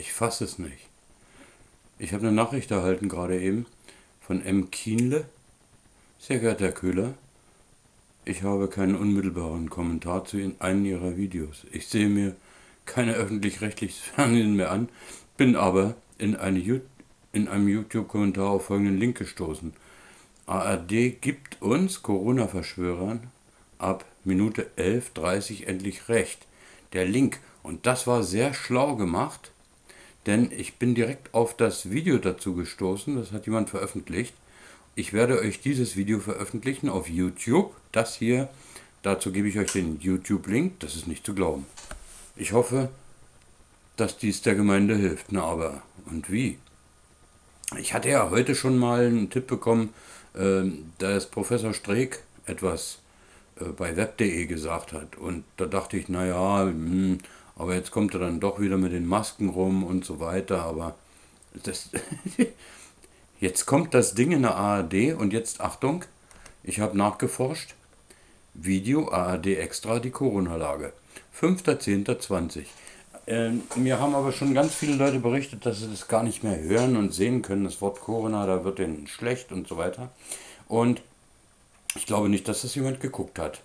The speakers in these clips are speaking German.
Ich fasse es nicht. Ich habe eine Nachricht erhalten gerade eben von M. Kienle. Sehr geehrter Herr Köhler, ich habe keinen unmittelbaren Kommentar zu einem Ihrer Videos. Ich sehe mir keine öffentlich-rechtliches Fernsehen mehr an, bin aber in, eine, in einem YouTube-Kommentar auf folgenden Link gestoßen. ARD gibt uns Corona-Verschwörern ab Minute 11.30 endlich recht. Der Link. Und das war sehr schlau gemacht denn ich bin direkt auf das Video dazu gestoßen, das hat jemand veröffentlicht. Ich werde euch dieses Video veröffentlichen auf YouTube. Das hier, dazu gebe ich euch den YouTube-Link, das ist nicht zu glauben. Ich hoffe, dass dies der Gemeinde hilft. Na aber, und wie? Ich hatte ja heute schon mal einen Tipp bekommen, äh, dass Professor Streeck etwas äh, bei web.de gesagt hat. Und da dachte ich, naja, hm, aber jetzt kommt er dann doch wieder mit den Masken rum und so weiter. Aber das jetzt kommt das Ding in der ARD und jetzt Achtung, ich habe nachgeforscht. Video ARD Extra, die Corona-Lage. 5.10.20. Äh, mir haben aber schon ganz viele Leute berichtet, dass sie das gar nicht mehr hören und sehen können. Das Wort Corona, da wird denen schlecht und so weiter. Und ich glaube nicht, dass das jemand geguckt hat.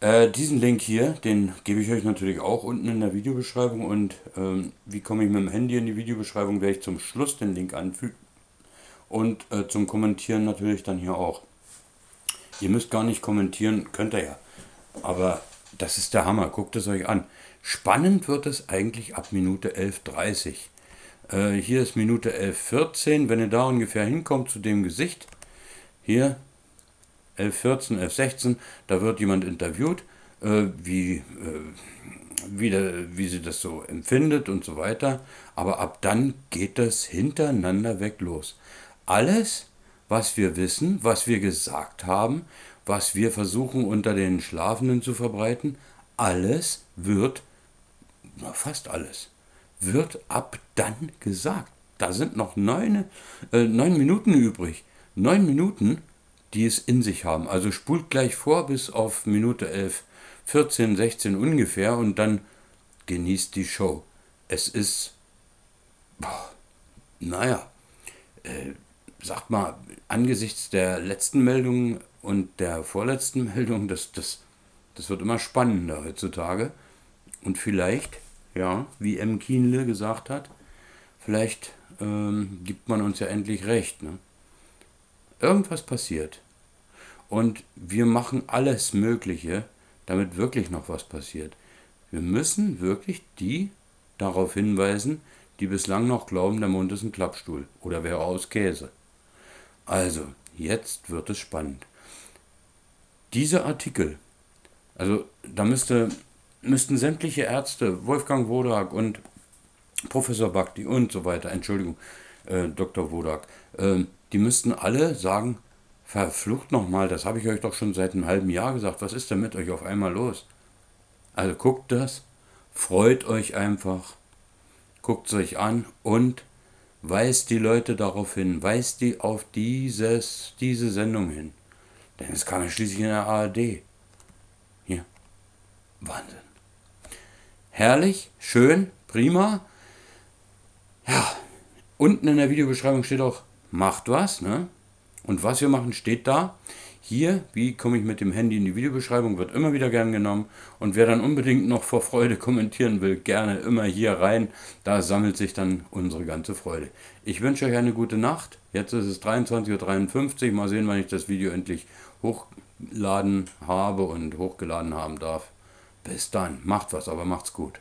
Äh, diesen Link hier, den gebe ich euch natürlich auch unten in der Videobeschreibung und ähm, wie komme ich mit dem Handy in die Videobeschreibung, werde ich zum Schluss den Link anfügen und äh, zum Kommentieren natürlich dann hier auch. Ihr müsst gar nicht kommentieren, könnt ihr ja, aber das ist der Hammer, guckt es euch an. Spannend wird es eigentlich ab Minute 11.30 äh, hier ist Minute 11.14, wenn ihr da ungefähr hinkommt zu dem Gesicht, hier 1114, 1116, da wird jemand interviewt, äh, wie, äh, wie, der, wie sie das so empfindet und so weiter. Aber ab dann geht das hintereinander weg los. Alles, was wir wissen, was wir gesagt haben, was wir versuchen unter den Schlafenden zu verbreiten, alles wird, fast alles, wird ab dann gesagt. Da sind noch neun, äh, neun Minuten übrig. Neun Minuten die es in sich haben. Also spult gleich vor bis auf Minute 11, 14, 16 ungefähr und dann genießt die Show. Es ist, boah, naja, äh, sagt mal, angesichts der letzten Meldung und der vorletzten Meldung, das, das, das wird immer spannender heutzutage. Und vielleicht, ja, wie M. Kienle gesagt hat, vielleicht ähm, gibt man uns ja endlich recht. Ne? Irgendwas passiert. Und wir machen alles Mögliche, damit wirklich noch was passiert. Wir müssen wirklich die darauf hinweisen, die bislang noch glauben, der Mund ist ein Klappstuhl oder wäre aus Käse. Also, jetzt wird es spannend. Diese Artikel, also da müsste, müssten sämtliche Ärzte, Wolfgang Wodak und Professor Bakti und so weiter, Entschuldigung, äh, Dr. Wodak, äh, die müssten alle sagen, Verflucht nochmal, das habe ich euch doch schon seit einem halben Jahr gesagt. Was ist denn mit euch auf einmal los? Also guckt das, freut euch einfach, guckt es euch an und weist die Leute darauf hin, weist die auf dieses, diese Sendung hin. Denn es kam ja schließlich in der ARD. Hier. Wahnsinn. Herrlich, schön, prima. Ja, unten in der Videobeschreibung steht auch, macht was, ne? Und was wir machen, steht da. Hier, wie komme ich mit dem Handy in die Videobeschreibung, wird immer wieder gern genommen. Und wer dann unbedingt noch vor Freude kommentieren will, gerne immer hier rein. Da sammelt sich dann unsere ganze Freude. Ich wünsche euch eine gute Nacht. Jetzt ist es 23.53 Uhr. Mal sehen, wann ich das Video endlich hochladen habe und hochgeladen haben darf. Bis dann. Macht was, aber macht's gut.